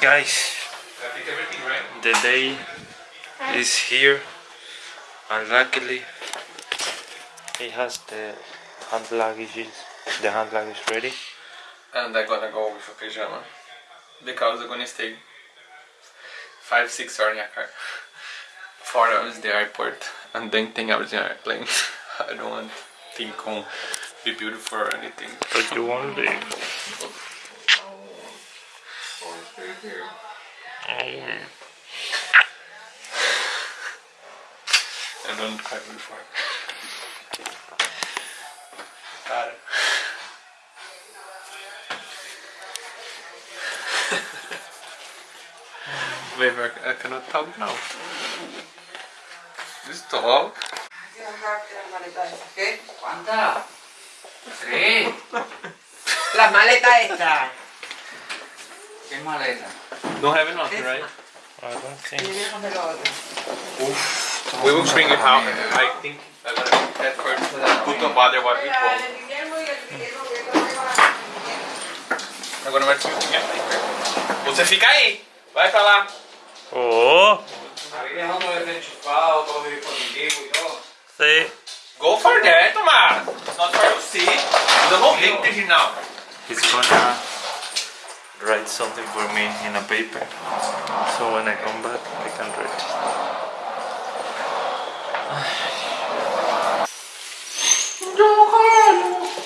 Guys, the day is here and luckily he has the hand luggage the hand luggage ready And I'm gonna go with a pajama because I'm gonna stay five, six hours in a car. Four hours in the airport and then ten hours in the airplane. I don't want to think on be beautiful or anything. but you won't leave I don't cry before. Got it. I I cannot talk now. Talk. ¿Qué? ¿Cuántas? Tres. Las maletas estas. ¿Qué maleta? Don't have enough, right? I don't think otro. We will bring it out. I think I'm gonna put that first. Put on bother what we want. I'm gonna wear something else. Você fica aí. Vai pra lá. oh sí Go for that, Tomás. Not for you see. The whole thing now. he's gonna write something for me in a paper so when I come back I can read it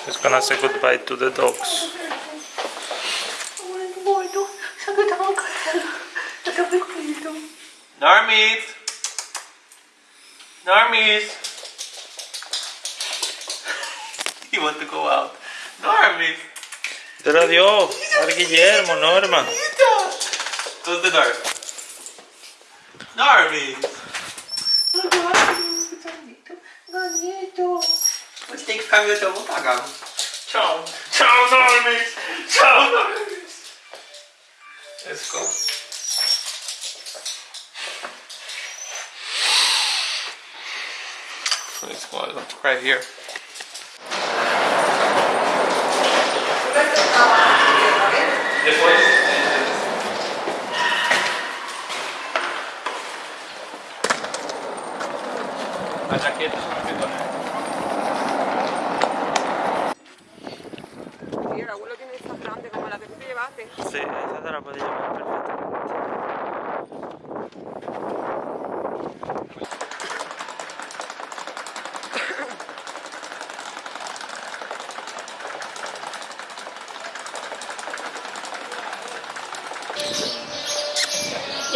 He's gonna say goodbye to the dogs. Normies. Normies. you want to go out. Normies. Será Dios, al Guillermo, Norma. Darby está? bonito Você tem que ficar me até eu voltar, Gabo. Tchau. Tchau, Normis. Tchau, Normis. Let's go. Please, right here. Después. La chaqueta es una pitona. Sí, el abuelo tiene estas grandes como la que tú te llevaste. Sí, esa te la puedes llevar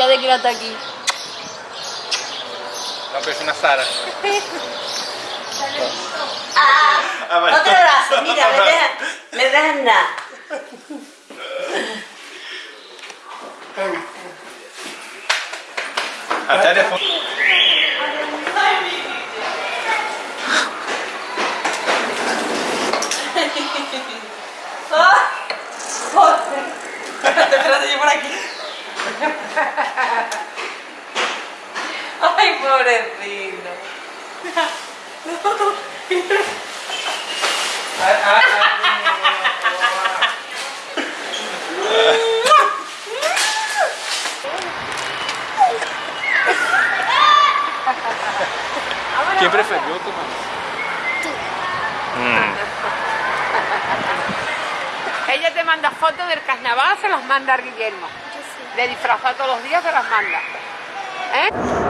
De que hasta aquí. La persona Sara. Otro brazo, mira, me dejan, me dejan nada. A teléfono. Espérate, yo por aquí. Ay, pobrecito. ¿Quién prefirió Tomás? Ella te manda fotos del carnaval, se las manda a Guillermo. De disfrazar todos los días, se las manda. ¿Eh?